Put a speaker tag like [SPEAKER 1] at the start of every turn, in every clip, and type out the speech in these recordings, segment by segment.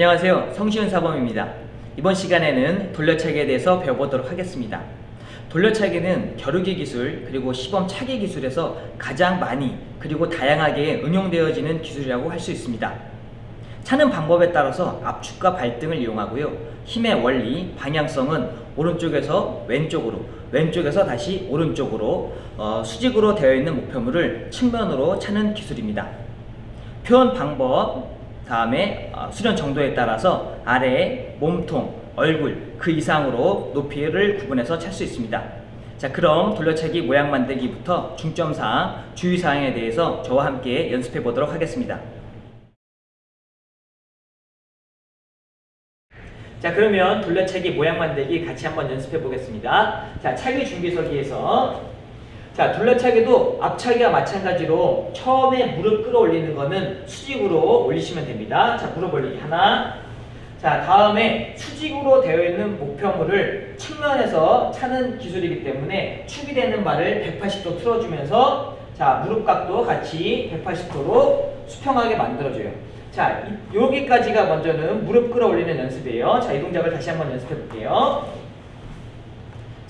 [SPEAKER 1] 안녕하세요. 성시훈 사범입니다. 이번 시간에는 돌려차기에 대해서 배워보도록 하겠습니다. 돌려차기는 겨루기 기술 그리고 시범 차기 기술에서 가장 많이 그리고 다양하게 응용되어지는 기술이라고 할 수 있습니다. 차는 방법에 따라서 압축과 발등을 이용하고요. 힘의 원리, 방향성은 오른쪽에서 왼쪽으로 왼쪽에서 다시 오른쪽으로 어, 수직으로 되어 있는 목표물을 측면으로 차는 기술입니다. 표현 방법 다음에 어, 수련 정도에 따라서 아래, 몸통, 얼굴 그 이상으로 높이를 구분해서 찰 수 있습니다. 자 그럼 돌려차기 모양 만들기부터 중점사항, 주의사항에 대해서 저와 함께 연습해 보도록 하겠습니다. 자 그러면 돌려차기 모양 만들기 같이 한번 연습해 보겠습니다. 자 차기 준비서기에서 자 둘러차기도 앞차기와 마찬가지로 처음에 무릎 끌어올리는 거는 수직으로 올리시면 됩니다. 자 무릎 올리기 하나 자 다음에 수직으로 되어 있는 목표물을 측면에서 차는 기술이기 때문에 축이 되는 발을 180도 틀어주면서 자 무릎 각도 같이 180도로 수평하게 만들어줘요. 자 여기까지가 먼저는 무릎 끌어올리는 연습이에요. 자 이 동작을 다시 한번 연습해 볼게요.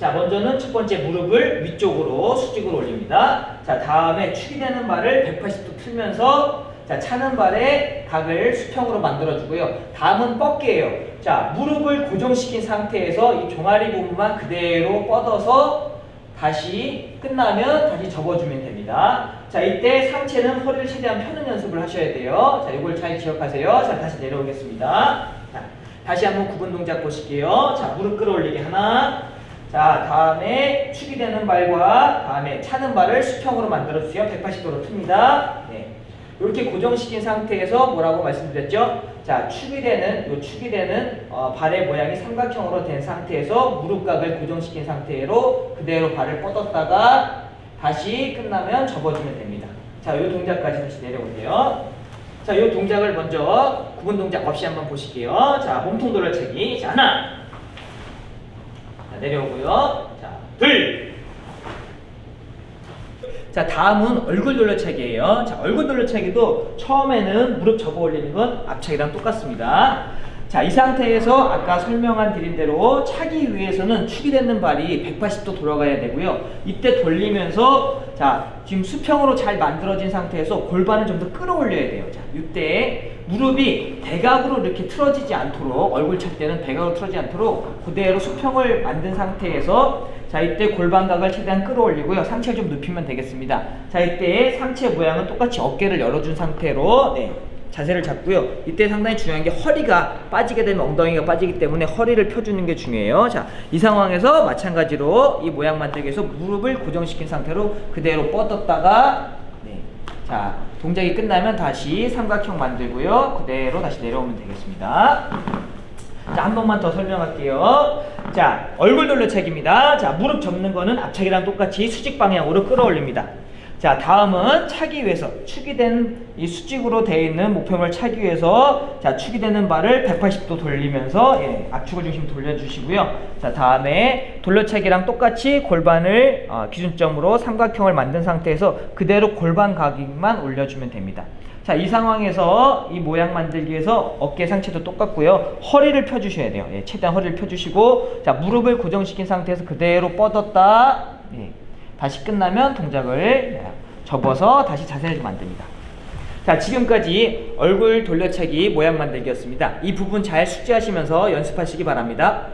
[SPEAKER 1] 자 먼저는 첫 번째 무릎을 위쪽으로 수직으로 올립니다. 자 다음에 축이 되는 발을 180도 틀면서 자 차는 발의 각을 수평으로 만들어주고요. 다음은 뻗기예요. 자 무릎을 고정시킨 상태에서 이 종아리 부분만 그대로 뻗어서 다시 끝나면 다시 접어주면 됩니다. 자 이때 상체는 허리를 최대한 펴는 연습을 하셔야 돼요. 자 이걸 잘 기억하세요. 자 다시 내려오겠습니다. 자 다시 한번 구분 동작 보실게요. 자 무릎 끌어올리기 하나 자 다음에 축이 되는 발과 다음에 차는 발을 수평으로 만들어주세요. 180도로 틉니다. 네. 이렇게 고정시킨 상태에서 뭐라고 말씀드렸죠? 자 축이 되는 요 축이 되는 어, 발의 모양이 삼각형으로 된 상태에서 무릎각을 고정시킨 상태로 그대로 발을 뻗었다가 다시 끝나면 접어주면 됩니다. 자, 이 동작까지 다시 내려오세요. 자, 이 동작을 먼저 구분 동작 없이 한번 보실게요. 자, 몸통 돌려차기. 자, 하나. 내려오고요. 자, 둘. 자, 다음은 얼굴 돌려차기예요. 자, 얼굴 돌려차기도 처음에는 무릎 접어 올리는 건 앞차기랑 똑같습니다. 자, 이 상태에서 아까 설명한 드린 대로 차기 위해서는 축이 되는 발이 180도 돌아가야 되고요. 이때 돌리면서 자, 지금 수평으로 잘 만들어진 상태에서 골반을 좀 더 끌어올려야 돼요. 자, 이때 무릎이 대각으로 이렇게 틀어지지 않도록 얼굴 찰 때는 대각으로 틀어지지 않도록 그대로 수평을 만든 상태에서 자 이때 골반각을 최대한 끌어올리고요 상체를 좀 눕히면 되겠습니다 자 이때 상체 모양은 똑같이 어깨를 열어준 상태로 네, 자세를 잡고요 이때 상당히 중요한 게 허리가 빠지게 되면 엉덩이가 빠지기 때문에 허리를 펴주는 게 중요해요 자 이 상황에서 마찬가지로 이 모양 만들기 위해서 무릎을 고정시킨 상태로 그대로 뻗었다가 네, 자 동작이 끝나면 다시 삼각형 만들고요. 그대로 다시 내려오면 되겠습니다. 자, 한 번만 더 설명할게요. 자, 얼굴 돌려차기입니다. 자, 무릎 접는 거는 앞차기랑 똑같이 수직 방향으로 끌어올립니다. 자 다음은 차기 위해서 축이 된 이 수직으로 되어 있는 목표물 차기 위해서 자 축이 되는 발을 180도 돌리면서 예, 압축을 중심 돌려주시고요. 자 다음에 돌려차기랑 똑같이 골반을 어, 기준점으로 삼각형을 만든 상태에서 그대로 골반 각만 올려주면 됩니다. 자 이 상황에서 이 모양 만들기 위해서 어깨 상체도 똑같고요. 허리를 펴주셔야 돼요. 예, 최대한 허리를 펴주시고 자 무릎을 고정시킨 상태에서 그대로 뻗었다. 예. 다시 끝나면 동작을 접어서 다시 자세를 만듭니다. 자 지금까지 얼굴 돌려차기 모양 만들기였습니다. 이 부분 잘 숙지하시면서 연습하시기 바랍니다.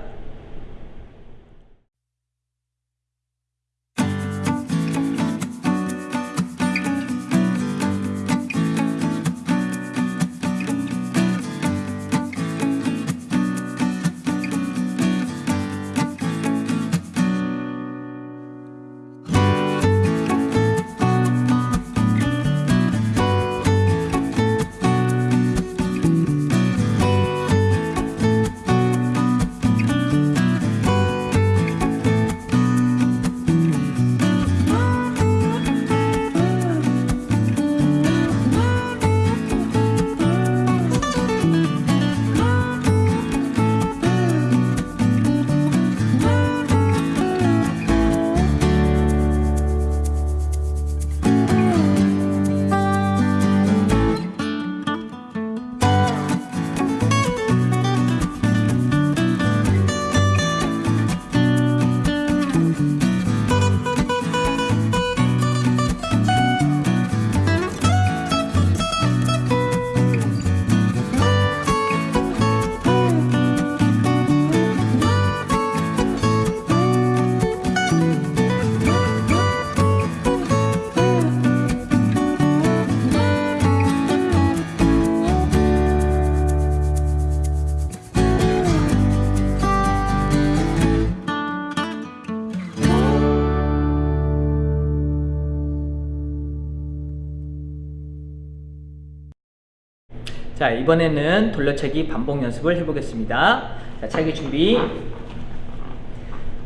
[SPEAKER 1] 자, 이번에는 돌려차기 반복 연습을 해보겠습니다. 자, 차기 준비.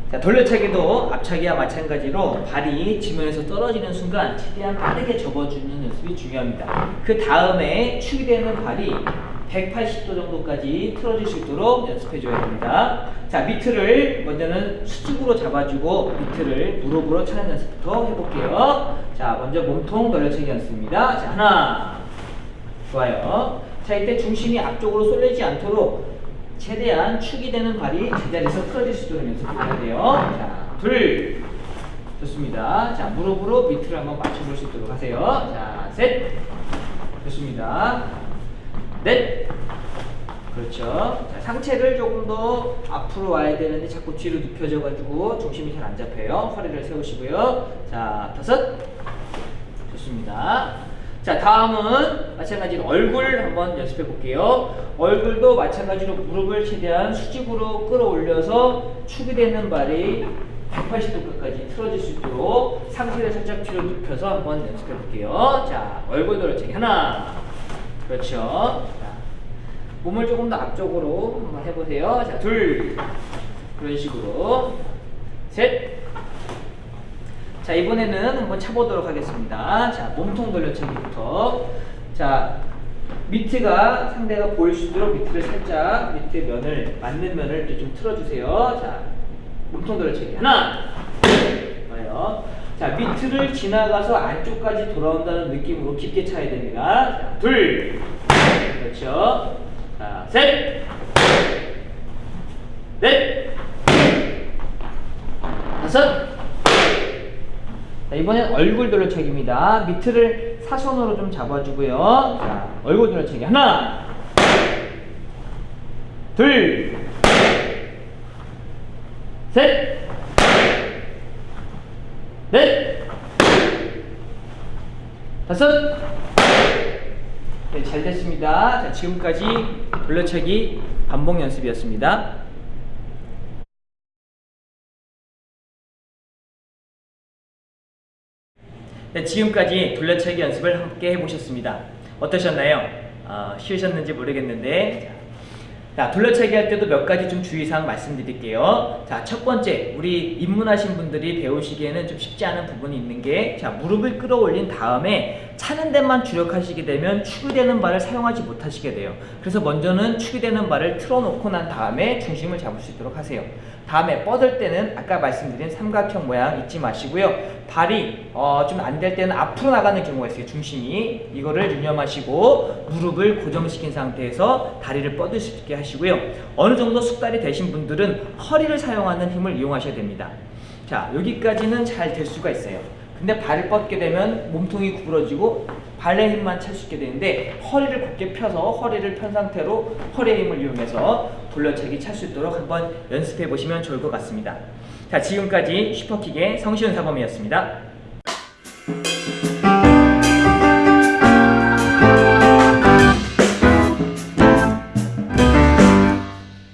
[SPEAKER 1] 자, 돌려차기도 앞차기와 마찬가지로 발이 지면에서 떨어지는 순간 최대한 빠르게 접어주는 연습이 중요합니다. 그 다음에 축이 되는 발이 180도 정도까지 틀어질 수 있도록 연습해줘야 됩니다. 자, 미트를 먼저는 수직으로 잡아주고 미트를 무릎으로 차는 연습부터 해볼게요. 자, 먼저 몸통 돌려차기 연습입니다. 자, 하나. 좋아요. 자, 이때 중심이 앞쪽으로 쏠리지 않도록 최대한 축이 되는 발이 제자리에서 틀어질 수 있도록 연습해야 돼요. 자, 둘. 좋습니다. 자, 무릎으로 밑을 한번 맞춰볼 수 있도록 하세요. 자, 셋. 좋습니다. 넷. 그렇죠. 자, 상체를 조금 더 앞으로 와야 되는데 자꾸 뒤로 눕혀져가지고 중심이 잘 안 잡혀요. 허리를 세우시고요. 자, 다섯. 좋습니다. 자, 다음은 마찬가지로 얼굴 한번 연습해 볼게요. 얼굴도 마찬가지로 무릎을 최대한 수직으로 끌어올려서 축이 되는 발이 180도까지 틀어질 수 있도록 상체를 살짝 뒤로 눕혀서 한번 연습해 볼게요. 자, 얼굴 돌려차기 하나. 그렇죠. 자, 몸을 조금 더 앞쪽으로 한번 해보세요. 자, 둘. 그런 식으로. 셋. 자 이번에는 한번 차보도록 하겠습니다. 자 몸통 돌려차기부터 자 밑에가 상대가 보일 수 있도록 밑을 살짝 밑에 면을 맞는 면을 좀 틀어주세요. 자 몸통 돌려차기 하나 좋아요. 자 밑을 지나가서 안쪽까지 돌아온다는 느낌으로 깊게 차야 됩니다. 자 둘 그렇죠. 자 셋 넷 다섯 자, 이번엔 얼굴 돌려차기입니다. 밑을 사선으로 좀 잡아주고요. 자, 얼굴 돌려차기 하나, 둘, 셋, 넷, 다섯. 네, 잘 됐습니다. 자, 지금까지 돌려차기 반복 연습이었습니다. 네, 지금까지 돌려차기 연습을 함께 해보셨습니다. 어떠셨나요? 어, 쉬우셨는지 모르겠는데 자, 돌려차기 할 때도 몇 가지 좀 주의사항 말씀드릴게요. 자, 첫 번째, 우리 입문하신 분들이 배우시기에는 좀 쉽지 않은 부분이 있는 게, 자, 무릎을 끌어올린 다음에 차는 데만 주력하시게 되면 축이 되는 발을 사용하지 못하시게 돼요. 그래서 먼저는 축이 되는 발을 틀어놓고 난 다음에 중심을 잡을 수 있도록 하세요. 다음에 뻗을 때는 아까 말씀드린 삼각형 모양 잊지 마시고요. 발이 어, 좀 안 될 때는 앞으로 나가는 경우가 있어요. 중심이. 이거를 유념하시고 무릎을 고정시킨 상태에서 다리를 뻗을 수 있게 하시고요. 어느 정도 숙달이 되신 분들은 허리를 사용하는 힘을 이용하셔야 됩니다. 자, 여기까지는 잘 될 수가 있어요. 근데 발을 뻗게 되면 몸통이 구부러지고 발의 힘만 찰 수 있게 되는데 허리를 곧게 펴서 허리를 편 상태로 허리의 힘을 이용해서 돌려차기 찰 수 있도록 한번 연습해 보시면 좋을 것 같습니다. 자 지금까지 슈퍼킥의 성시훈 사범이었습니다.